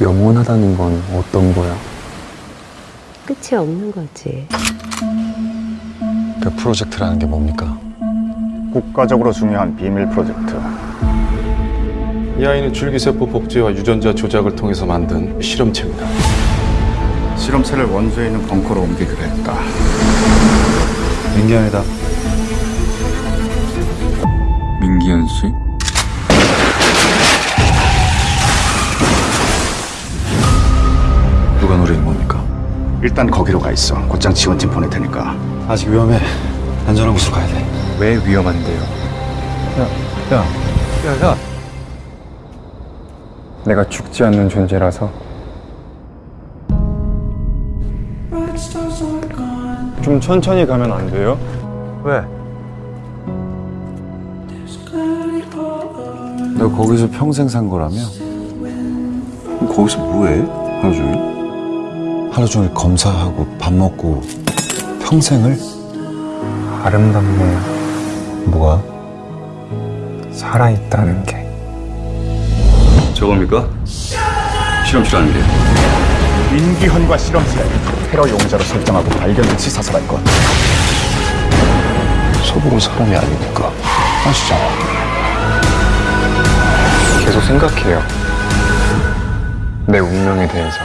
영원하다는 건 어떤 거야? 끝이 없는 거지. 그 프로젝트라는 게 뭡니까? 국가적으로 중요한 비밀 프로젝트. 이 아이는 줄기세포 복제와 유전자 조작을 통해서 만든 실험체입니다. 실험체를 원주에 있는 벙커로 옮기기로 했다. 민기현이다. 민기현 씨? 누가 노리는 겁니까? 일단 거기로 가 있어. 곧장 지원팀 보낼 테니까. 아직 위험해. 안전한 곳으로 가야 돼. 왜 위험한데요? 야, 야, 야, 야. 내가 죽지 않는 존재라서 좀 천천히 가면 안 돼요? 왜? 너 거기서 평생 산 거라며? 거기서 뭐해? 하루 종일? 하루 종일 검사하고 밥 먹고 평생을? 아름답네요. 뭐가? 살아있다는 게. 저겁니까? 실험실 아닌데 민기현과 실험체 테러 용의자로 설정하고 발견 시 사살할 것. 소복은 사람이 아니니까. 아시잖아. 계속 생각해요. 내 운명에 대해서.